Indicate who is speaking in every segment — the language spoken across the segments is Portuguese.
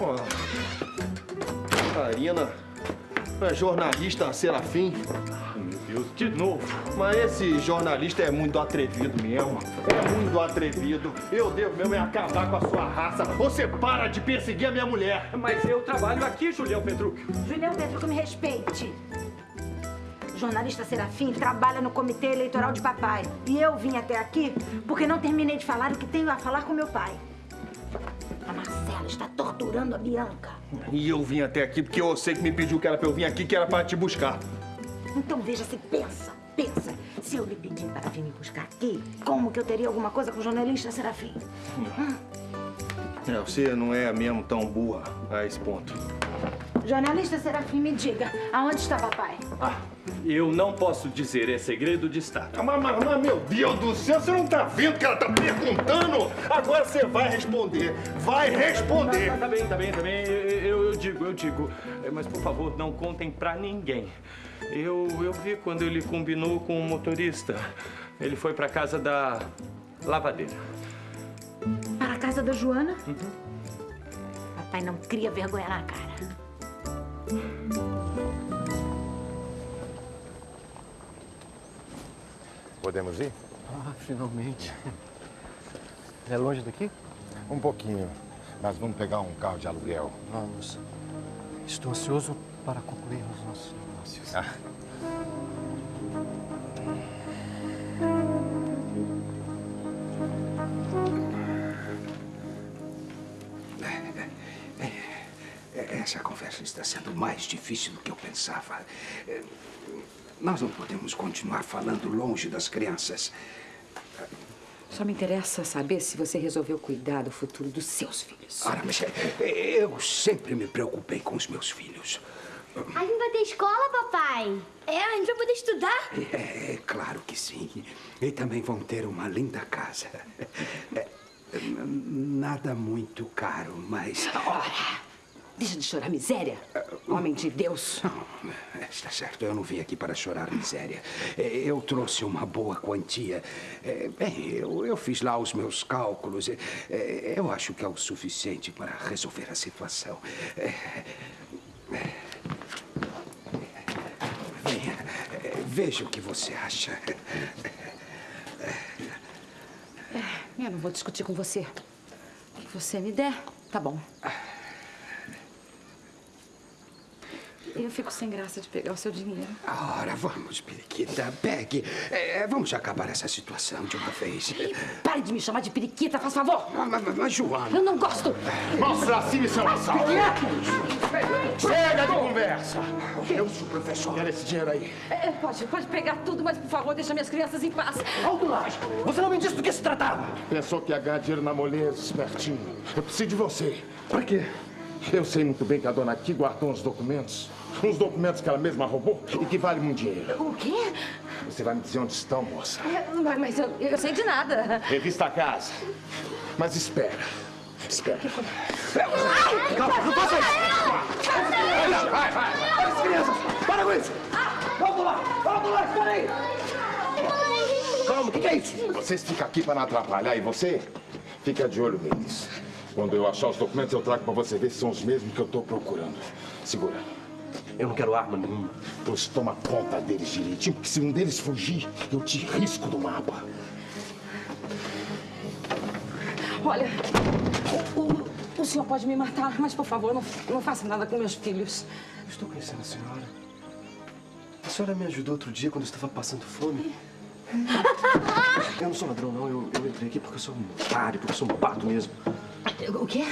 Speaker 1: Ó, Karina, a jornalista Serafim.
Speaker 2: Meu Deus, de novo.
Speaker 1: Mas esse jornalista é muito atrevido mesmo. É muito atrevido. Eu devo mesmo é acabar com a sua raça. Você para de perseguir a minha mulher.
Speaker 2: Mas eu trabalho aqui, Julião Petrucci.
Speaker 3: Julião Petrucci, me respeite. O jornalista Serafim trabalha no comitê eleitoral de papai. E eu vim até aqui porque não terminei de falar o que tenho a falar com meu pai. A Marcela está torturando a Bianca.
Speaker 1: E eu vim até aqui porque eu sei que me pediu que era pra eu vir aqui, que era pra te buscar.
Speaker 3: Então veja se pensa, pensa. Se eu lhe pedir para vir me buscar aqui, como que eu teria alguma coisa com o jornalista Serafim?
Speaker 1: É, você não é mesmo tão burra a esse ponto.
Speaker 3: Jornalista Serafim, me diga, aonde está papai?
Speaker 2: Ah, eu não posso dizer, é segredo de Estado.
Speaker 1: Ah, Mas, mas, mas, meu Deus do céu, você não tá vendo que ela tá perguntando? Agora você vai responder. Vai responder.
Speaker 2: Tá, tá bem, tá bem, tá bem. Eu, eu digo, eu digo. É, Mas, por favor, não contem pra ninguém. Eu, eu vi quando ele combinou com o motorista. Ele foi pra casa da lavadeira.
Speaker 3: Para a casa da Joana? Papai não cria vergonha na cara.
Speaker 4: Podemos ir?
Speaker 5: Ah, finalmente. É longe daqui?
Speaker 4: Um pouquinho. Mas vamos pegar um carro de aluguel.
Speaker 5: Vamos. Estou ansioso para concluir os nossos negócios.
Speaker 4: Ah.
Speaker 6: Está sendo mais difícil do que eu pensava. Eh, Nós não podemos continuar falando longe das crianças.
Speaker 7: Só me interessa saber se você resolveu cuidar do futuro dos seus filhos.
Speaker 6: Ora, mas eh, eu sempre me preocupei com os meus filhos.
Speaker 8: A gente vai ter escola, papai? É, a gente vai poder estudar?
Speaker 6: É, claro que sim. E também vão ter uma linda casa. É, Nada muito caro, mas.
Speaker 7: Ora, deixa de chorar miséria, homem de Deus.
Speaker 6: Não, está certo, eu não vim aqui para chorar miséria. É, Eu trouxe uma boa quantia. É, Bem, eu, eu fiz lá os meus cálculos. É, Eu acho que é o suficiente para resolver a situação. Venha, veja o que você acha.
Speaker 7: Eu não vou discutir com você. O que você me der, tá bom. Eu fico sem graça de pegar o seu dinheiro.
Speaker 6: Ora, vamos, periquita, pegue. É, Vamos acabar essa situação de uma vez.
Speaker 7: Pare de me chamar de periquita, faz favor.
Speaker 6: Ah, Mas, mas, mas, Joana...
Speaker 7: Eu não gosto.
Speaker 4: Mostra pra cima e seu assalto!
Speaker 1: Chega de conversa.
Speaker 6: Eu sou professor.
Speaker 4: Quer esse dinheiro aí?
Speaker 7: É, pode, pode pegar tudo, mas por favor, deixa minhas crianças em paz.
Speaker 5: Alto lá! Você não me disse do que se tratava!
Speaker 4: Pensou que ia ganhar dinheiro na moleza, espertinho. Eu preciso de você. Pra quê? Eu sei muito bem que a dona aqui guardou uns documentos. Uns documentos que ela mesma roubou e que valem muito dinheiro.
Speaker 7: O quê?
Speaker 4: Você vai me dizer onde estão, moça?
Speaker 7: É, Mas mas eu, eu sei de nada.
Speaker 4: Revista a casa. Mas espera. Espera.
Speaker 5: Calma, não faça isso!
Speaker 4: Vai, vai.
Speaker 5: Olha as crianças! Para com isso! Volta lá! Volta lá! Espera aí! Calma, o que, que é isso?
Speaker 4: Vocês ficam aqui para não atrapalhar e você fica de olho neles. Quando eu achar os documentos, eu trago para você ver se são os mesmos que eu estou procurando. Segura.
Speaker 5: Eu não quero arma nenhuma.
Speaker 4: Pois toma conta deles direitinho, porque se um deles fugir, eu te risco do mapa.
Speaker 7: Olha, o, o- o senhor pode me matar, mas por favor, não, não faça nada com meus filhos.
Speaker 5: Estou conhecendo a senhora. A senhora me ajudou outro dia quando eu estava passando fome. Eu não sou ladrão, não. Eu, eu entrei aqui porque eu sou um otário, porque eu sou um pato mesmo.
Speaker 7: O quê?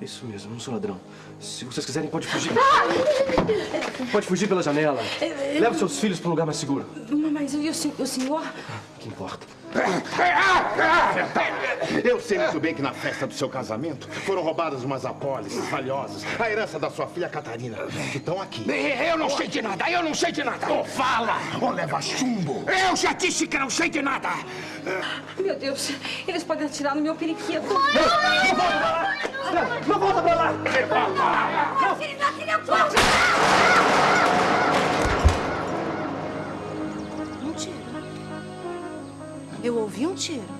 Speaker 5: Isso mesmo, eu não sou ladrão. Se vocês quiserem, pode fugir. Pode fugir pela janela. Leva seus filhos para um lugar mais seguro.
Speaker 7: Mas e o, sen- o senhor?
Speaker 5: que importa?
Speaker 4: Eu sei muito bem que na festa do seu casamento foram roubadas umas apólices valiosas. A herança da sua filha Catarina, que estão aqui.
Speaker 6: Eu não sei de nada, eu não sei de nada.
Speaker 4: Ou fala, ou leva chumbo.
Speaker 6: Eu já disse que não sei de nada.
Speaker 7: Meu Deus, eles podem atirar no meu periquito.
Speaker 5: Não volta pra lá!
Speaker 8: Meu filho, meu filho é forte!
Speaker 3: Um tiro. Eu ouvi um tiro.